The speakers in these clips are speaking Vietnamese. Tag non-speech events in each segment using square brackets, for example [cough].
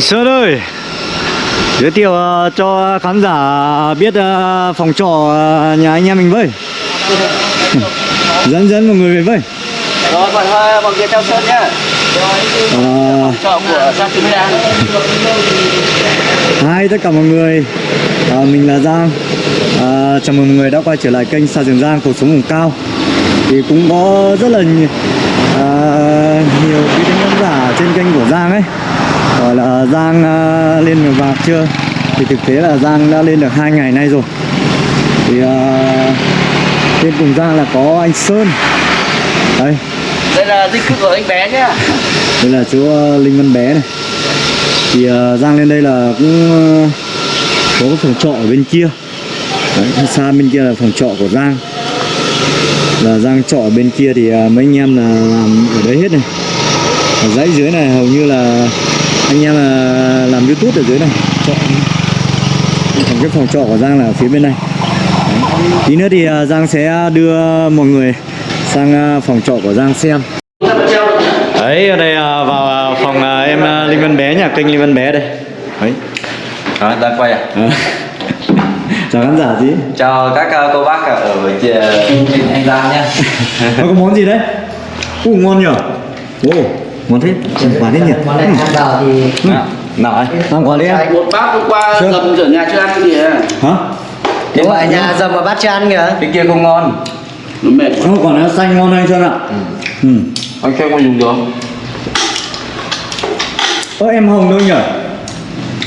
Sơn ơi Giới thiệu ờ, cho khán giả biết ờ, phòng trọ ờ, nhà anh em mình với. Dẫn dẫn mọi người về với. Rồi, mọi người, mọi người theo Sơn nhá. Ờ, Chợ của Giang Trường Giang. Hi tất cả mọi người Ờ, Mình là Giang. Ờ, Chào mừng mọi người đã quay trở lại kênh Sa Trường Giang Cuộc sống vùng cao. Thì cũng có rất là nhiều, nhiều quý tính khán giả trên kênh của Giang ấy Gọi là Giang ờ, lên được vạc chưa? Thì thực tế là Giang đã lên được hai ngày nay rồi. Thì uh, trên cùng Giang là có anh Sơn. Đây. Đây là dinh cư của anh bé nhá. đây là chú ờ, Linh Văn Bé này. Thì ờ, Giang lên đây là cũng ờ, có cái phòng trọ ở bên kia. Đấy, xa bên kia là phòng trọ của Giang. Là Giang trọ ở bên kia thì ờ, mấy anh em là làm ở đấy hết này. Ở dãy dưới này hầu như là anh em là làm youtube ở dưới này trọ còn cái phòng trọ của Giang là ở phía bên này Đấy. tí nữa thì ờ, Giang sẽ đưa mọi người sang ờ, phòng trọ của Giang xem Đấy, ở đây à, vào à, phòng à, em à, Linh Văn Bé, nhà kênh Linh Văn Bé đây Đấy Đó, đang quay à? à. Chào khán giả gì? Chào các cô bác ở trên anh Giang nhá. Nó có món gì đấy? Ú, ngon nhở? Ồ, ngon thế, quả thế nhỉ? món này ăn vào thì Ừ. Nào ấy, ăn quả đi em Một bác hôm qua Sơn. dầm ở nhà chưa ăn cái gì à? Hả? đúng rồi nhà dầm mà bắt cho ăn kìa Cái kia không ngon. Nó mệt. Nó quả nó xanh ngon anh Sơn ạ Ừ Anh xem có dùng được. Ơ em Hồng đâu nhở?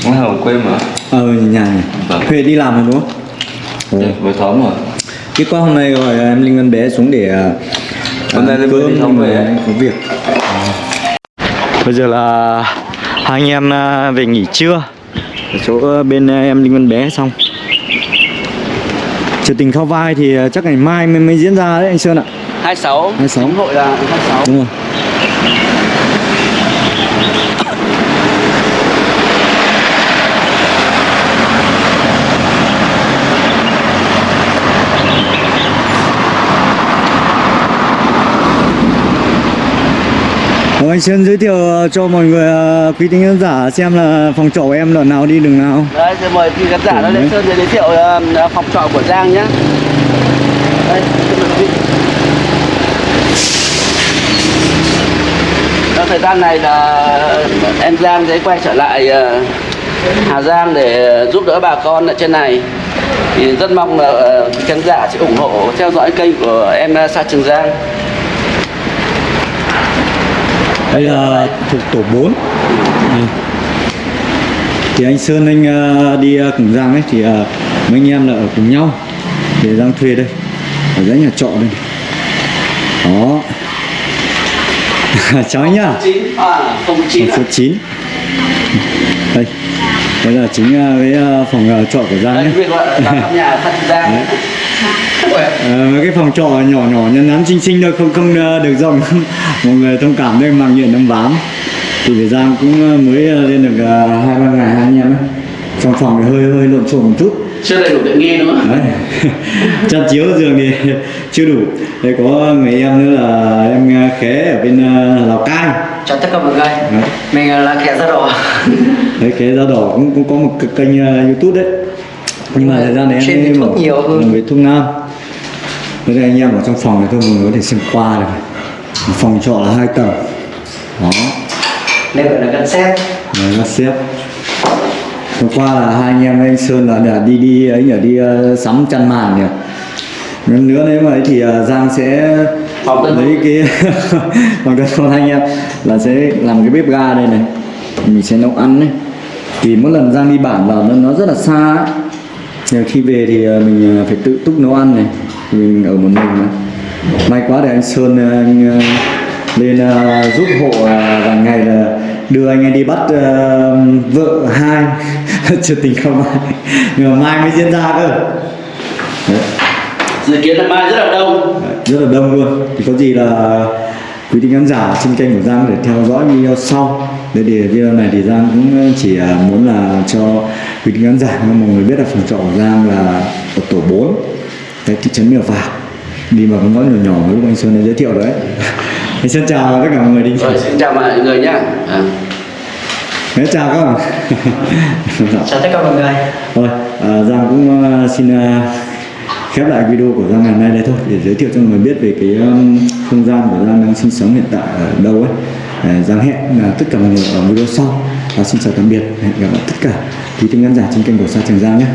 Nó hầu quên mà. Ờ, nhà nhỉ Vâng. Huệ đi làm rồi đúng không? Ồ. Vừa thóm rồi. Cái qua hôm nay gọi em Linh Văn Bé xuống để à, Hôm nay cơm đi xong về. có việc Bây giờ là hai anh em à, về nghỉ trưa ở chỗ bên à, em Linh Văn Bé xong Trừ tình khao vai thì à, chắc ngày mai mới, mới diễn ra đấy anh Sơn ạ 26. 26. Chính hội là 26. Đúng rồi Ờ, anh Sơn giới thiệu ờ, cho mọi người ờ, quý tính khán giả xem là phòng trọ của em là nào đi đường nào Đấy, rồi mời quý khán giả nó lên Sơn giới thiệu uh, phòng trọ của Giang nhá. Đây. Trong thời gian này là em Giang sẽ quay trở lại ờ, Hà Giang để giúp đỡ bà con ở trên này thì rất mong là ờ, khán giả sẽ ủng hộ theo dõi kênh của em ờ, Sa Trường Giang Đây là thuộc tổ 4 Thì anh Sơn anh ờ, đi ờ, cùng Giang ấy Thì ờ, mấy anh em là ở cùng nhau Để Giang thuê đây Ở dãy nhà trọ đây. Đó. [laughs] Chào anh nhá. 9 à 09 Phòng số 9 Đây Đây là chính ờ, cái ờ, phòng ờ, trọ của Giang [laughs] Đấy, Ờ, mấy cái phòng trọ nhỏ nhỏ nhắn nhắn xinh xinh thôi không không ờ, được rộng mọi người thông cảm đây mang nhện đâm ván thì về Giang cũng ờ, mới ờ, lên được ờ, hai ba ngày anh em ấy. Trong phòng thì hơi hơi lộn xộn một chút. Chưa đầy đủ tiện nghi nữa đấy. [laughs] Chăn chiếu giường thì [laughs] chưa đủ. Đây có người em nữa là em khé ở bên Lào Cai. Cho tất cả mọi người. Đấy, mình là kẻ da đỏ. [laughs] Đấy khé da đỏ cũng cũng có một kênh YouTube đấy. Nhưng mà thời gian về em thuốc nhiều hơn. về thuốc nam. Bây giờ anh em ở trong phòng này thôi mọi người có thể xem qua được phòng trọ là hai tầng. Đó. Đây gọi là xét Đấy nó xếp. Hôm qua là hai anh em anh Sơn là đã đi đi ấy nhỉ? Đi ờ, sắm chăn màn nhỉ? Lần nữa nếu mà ấy thì ờ, Giang sẽ lấy cái bằng đơn con anh em là sẽ làm cái bếp ga đây này. Mình sẽ nấu ăn đấy vì mỗi lần Giang đi bản vào nó nó rất là xa ấy. Khi về thì ờ, mình phải tự túc nấu ăn này. Mình ở một mình mà may quá để anh Sơn ờ, anh ờ, lên ờ, giúp hộ vài ngày là đưa anh ấy đi bắt vợ hai. [laughs] Chưa tình không ai. Nhưng mà mai mới diễn ra cơ. Đấy. Dự kiến là mai rất là đông. Rất là đông luôn. Thì có gì là quý vị khán giả trên kênh của Giang để theo dõi video sau. Để để video này thì Giang cũng chỉ muốn là cho quý vị khán giả mọi người biết là phòng trọ của Giang là ở tổ 4 cái thị trấn Mèo Vạc đi vào con ngõ nhỏ nhỏ lúc anh Sơn đã giới thiệu đấy [laughs] anh Sơn chào tất cả mọi người đi rồi xin chào mọi người nhá à. Thế chào các bạn [laughs] chào tất cả mọi người Thôi, à, Giang cũng à, xin à, khép lại video của Giang ngày hôm nay đây thôi để giới thiệu cho mọi người biết về cái um, không gian của Giang đang sinh sống hiện tại ở đâu ấy. À, Giang hẹn là tất cả mọi người ở video sau. Và xin chào tạm biệt, hẹn gặp lại tất cả quý khán giả trên kênh của Sa Trường Giang nhé.